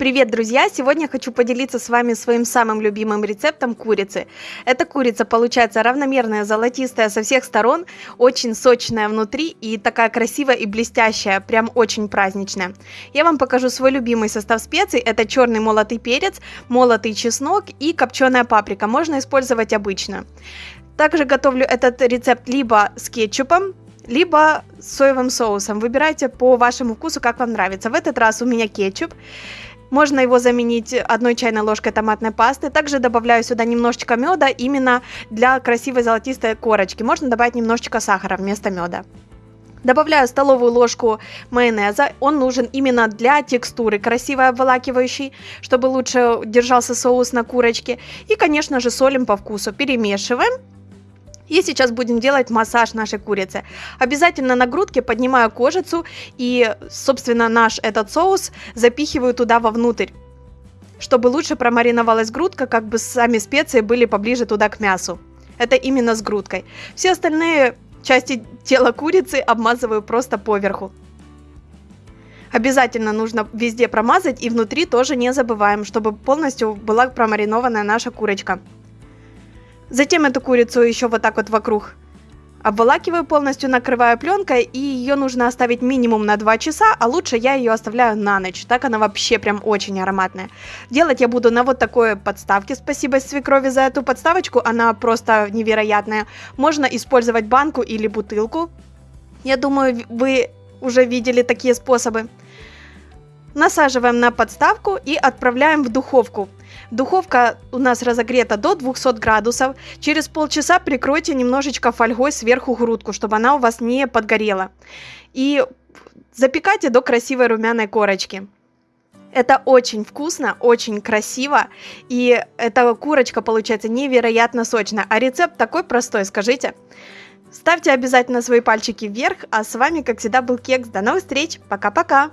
Привет, друзья! Сегодня хочу поделиться с вами своим самым любимым рецептом курицы. Эта курица получается равномерная, золотистая со всех сторон, очень сочная внутри и такая красивая и блестящая, прям очень праздничная. Я вам покажу свой любимый состав специй. Это черный молотый перец, молотый чеснок и копченая паприка. Можно использовать обычно. Также готовлю этот рецепт либо с кетчупом, либо с соевым соусом. Выбирайте по вашему вкусу, как вам нравится. В этот раз у меня кетчуп. Можно его заменить одной чайной ложкой томатной пасты. Также добавляю сюда немножечко меда именно для красивой золотистой корочки. Можно добавить немножечко сахара вместо меда. Добавляю столовую ложку майонеза. Он нужен именно для текстуры красивой обволакивающей, чтобы лучше держался соус на курочке. И, конечно же, солим по вкусу. Перемешиваем. И сейчас будем делать массаж нашей курицы. Обязательно на грудке поднимаю кожицу и, собственно, наш этот соус запихиваю туда вовнутрь чтобы лучше промариновалась грудка, как бы сами специи были поближе туда к мясу. Это именно с грудкой. Все остальные части тела курицы обмазываю просто поверху. Обязательно нужно везде промазать и внутри тоже не забываем, чтобы полностью была промаринованная наша курочка. Затем эту курицу еще вот так вот вокруг обволакиваю полностью, накрываю пленкой, и ее нужно оставить минимум на 2 часа, а лучше я ее оставляю на ночь, так она вообще прям очень ароматная. Делать я буду на вот такой подставке, спасибо свекрови за эту подставочку, она просто невероятная. Можно использовать банку или бутылку, я думаю, вы уже видели такие способы. Насаживаем на подставку и отправляем в духовку. Духовка у нас разогрета до 200 градусов. Через полчаса прикройте немножечко фольгой сверху грудку, чтобы она у вас не подгорела. И запекайте до красивой румяной корочки. Это очень вкусно, очень красиво, и эта курочка получается невероятно сочная. А рецепт такой простой, скажите. Ставьте обязательно свои пальчики вверх, а с вами, как всегда, был Кекс. До новых встреч, пока-пока!